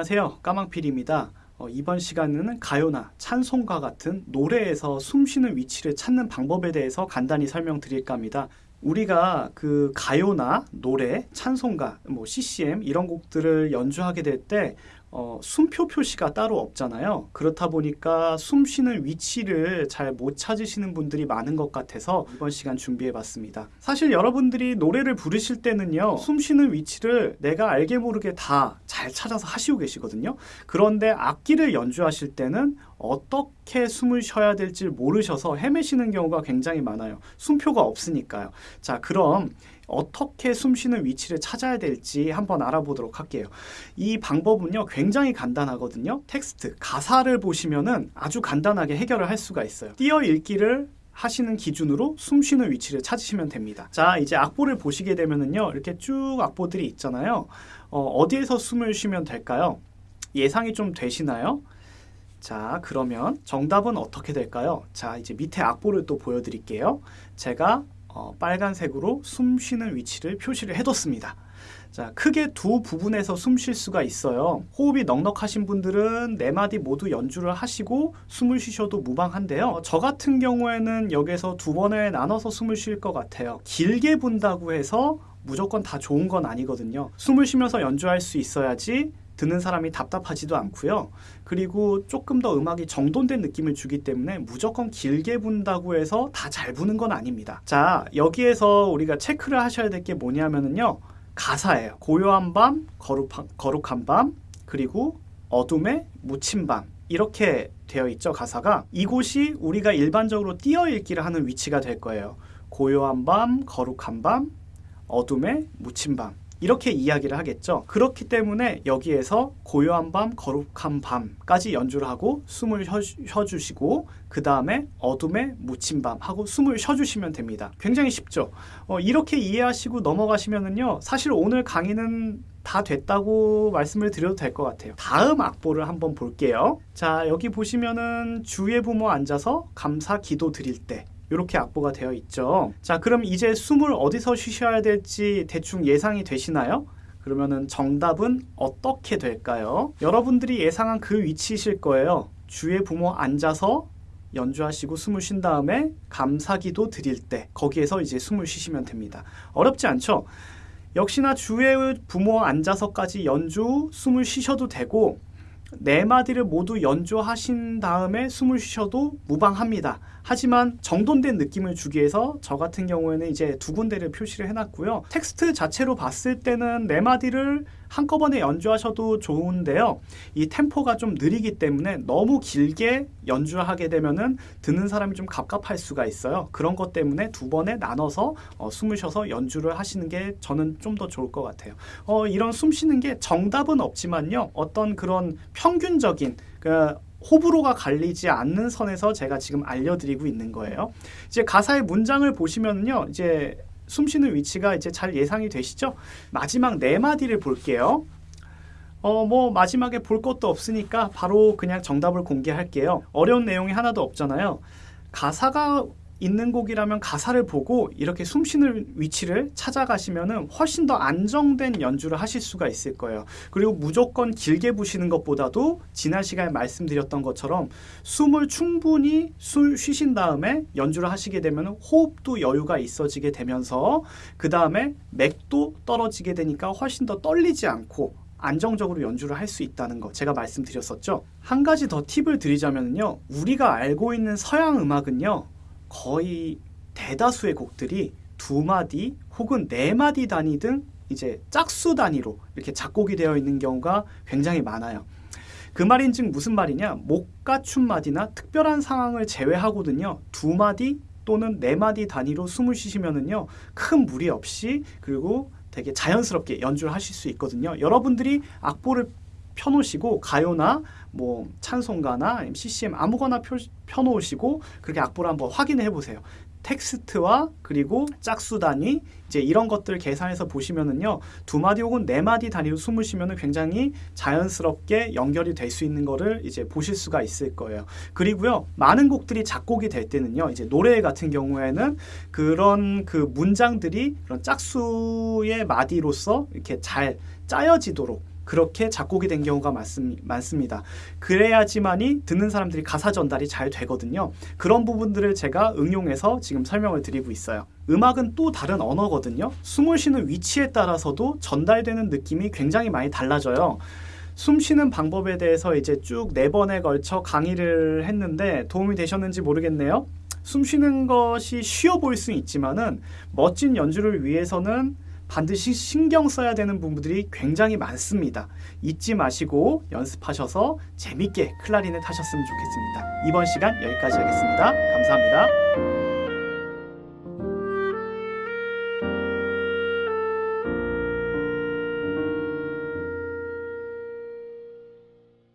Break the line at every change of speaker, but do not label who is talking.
안녕하세요. 까망필입니다. 어, 이번 시간에는 가요나 찬송가 같은 노래에서 숨 쉬는 위치를 찾는 방법에 대해서 간단히 설명드릴까 합니다. 우리가 그 가요나 노래, 찬송가, 뭐 CCM 이런 곡들을 연주하게 될 때 어, 숨표 표시가 따로 없잖아요. 그렇다 보니까 숨 쉬는 위치를 잘 못 찾으시는 분들이 많은 것 같아서 이번 시간 준비해 봤습니다. 사실 여러분들이 노래를 부르실 때는요, 숨 쉬는 위치를 내가 알게 모르게 다 잘 찾아서 하시고 계시거든요. 그런데 악기를 연주하실 때는 어떻게 숨을 쉬어야 될지 모르셔서 헤매시는 경우가 굉장히 많아요. 숨표가 없으니까요. 자, 그럼 어떻게 숨 쉬는 위치를 찾아야 될지 한번 알아보도록 할게요. 이 방법은요, 굉장히 간단하거든요. 텍스트, 가사를 보시면은 아주 간단하게 해결을 할 수가 있어요. 띄어 읽기를 하시는 기준으로 숨 쉬는 위치를 찾으시면 됩니다. 자, 이제 악보를 보시게 되면은요, 이렇게 쭉 악보들이 있잖아요. 어, 디에서 숨을 쉬면 될까요? 예상이 좀 되시나요? 자, 그러면 정답은 어떻게 될까요? 자, 이제 밑에 악보를 또 보여드릴게요. 제가 어, 빨간색으로 숨 쉬는 위치를 표시를 해뒀습니다. 자, 크게 두 부분에서 숨 쉴 수가 있어요. 호흡이 넉넉하신 분들은 네 마디 모두 연주를 하시고 숨을 쉬셔도 무방한데요. 저 같은 경우에는 여기서 두 번에 나눠서 숨을 쉴 것 같아요. 길게 분다고 해서 무조건 다 좋은 건 아니거든요. 숨을 쉬면서 연주할 수 있어야지 듣는 사람이 답답하지도 않고요. 그리고 조금 더 음악이 정돈된 느낌을 주기 때문에 무조건 길게 분다고 해서 다 잘 부는 건 아닙니다. 자, 여기에서 우리가 체크를 하셔야 될 게 뭐냐면은요. 가사예요. 고요한 밤, 거룩한, 거룩한 밤, 그리고 어둠에 묻힌 밤. 이렇게 되어 있죠, 가사가. 이곳이 우리가 일반적으로 띄어 읽기를 하는 위치가 될 거예요. 고요한 밤, 거룩한 밤, 어둠에 묻힌 밤. 이렇게 이야기를 하겠죠. 그렇기 때문에 여기에서 고요한 밤, 거룩한 밤까지 연주를 하고 숨을 쉬어, 주시고 그 다음에 어둠에 묻힌 밤 하고 숨을 쉬어 주시면 됩니다. 굉장히 쉽죠. 어, 이렇게 이해하시고 넘어가시면은요. 사실 오늘 강의는 다 됐다고 말씀을 드려도 될 것 같아요. 다음 악보를 한번 볼게요. 자, 여기 보시면은 주의 부모 앉아서 감사 기도 드릴 때 이렇게 악보가 되어 있죠. 자, 그럼 이제 숨을 어디서 쉬셔야 될지 대충 예상이 되시나요? 그러면은 정답은 어떻게 될까요? 여러분들이 예상한 그 위치이실 거예요. 주의 부모 앉아서 연주하시고 숨을 쉰 다음에 감사기도 드릴 때 거기에서 이제 숨을 쉬시면 됩니다. 어렵지 않죠? 역시나 주의 부모 앉아서까지 연주 숨을 쉬셔도 되고 네 마디를 모두 연주하신 다음에 숨을 쉬셔도 무방합니다. 하지만 정돈된 느낌을 주기 위해서 저 같은 경우에는 이제 두 군데를 표시를 해놨고요. 텍스트 자체로 봤을 때는 네 마디를 한꺼번에 연주하셔도 좋은데요. 이 템포가 좀 느리기 때문에 너무 길게 연주하게 되면은 듣는 사람이 좀 갑갑할 수가 있어요. 그런 것 때문에 두 번에 나눠서 어, 숨을 쉬어서 연주를 하시는 게 저는 좀 더 좋을 것 같아요. 어, 이런 숨 쉬는 게 정답은 없지만요. 어떤 그런 평균적인 그 호불호가 갈리지 않는 선에서 제가 지금 알려드리고 있는 거예요. 이제 가사의 문장을 보시면요. 이제 숨 쉬는 위치가 이제 잘 예상이 되시죠? 마지막 네 마디를 볼게요. 어, 뭐, 마지막에 볼 것도 없으니까 바로 그냥 정답을 공개할게요. 어려운 내용이 하나도 없잖아요. 가사가 있는 곡이라면 가사를 보고 이렇게 숨쉬는 위치를 찾아가시면 훨씬 더 안정된 연주를 하실 수가 있을 거예요. 그리고 무조건 길게 부시는 것보다도 지난 시간에 말씀드렸던 것처럼 숨을 충분히 술 쉬신 다음에 연주를 하시게 되면 호흡도 여유가 있어지게 되면서 그 다음에 맥도 떨어지게 되니까 훨씬 더 떨리지 않고 안정적으로 연주를 할 수 있다는 거 제가 말씀드렸었죠. 한 가지 더 팁을 드리자면요. 우리가 알고 있는 서양 음악은요. 거의 대다수의 곡들이 두 마디 혹은 네 마디 단위 등 이제 짝수 단위로 이렇게 작곡이 되어 있는 경우가 굉장히 많아요. 그 말인즉 무슨 말이냐? 목가춤 마디나 특별한 상황을 제외하고든요. 두 마디 또는 네 마디 단위로 숨을 쉬시면은요. 큰 무리 없이 그리고 되게 자연스럽게 연주를 하실 수 있거든요. 여러분들이 악보를 펴놓으시고 가요나 뭐 찬송가나 CCM 아무거나 펴, 펴놓으시고 그렇게 악보를 한번 확인해 보세요. 텍스트와 그리고 짝수 단위 이제 이런 것들 계산해서 보시면은요 두 마디 혹은 네 마디 단위로 숨을 쉬면은 굉장히 자연스럽게 연결이 될 수 있는 거를 이제 보실 수가 있을 거예요. 그리고요 많은 곡들이 작곡이 될 때는요 이제 노래 같은 경우에는 그런 그 문장들이 그런 짝수의 마디로서 이렇게 잘 짜여지도록 그렇게 작곡이 된 경우가 많습, 많습니다. 그래야지만이 듣는 사람들이 가사 전달이 잘 되거든요. 그런 부분들을 제가 응용해서 지금 설명을 드리고 있어요. 음악은 또 다른 언어거든요. 숨을 쉬는 위치에 따라서도 전달되는 느낌이 굉장히 많이 달라져요. 숨 쉬는 방법에 대해서 이제 쭉 네 번에 걸쳐 강의를 했는데 도움이 되셨는지 모르겠네요. 숨 쉬는 것이 쉬워 보일 수 있지만은 멋진 연주를 위해서는 반드시 신경 써야 되는 부분들이 굉장히 많습니다. 잊지 마시고 연습하셔서 재밌게 클라리넷 하셨으면 좋겠습니다. 이번 시간 여기까지 하겠습니다. 감사합니다.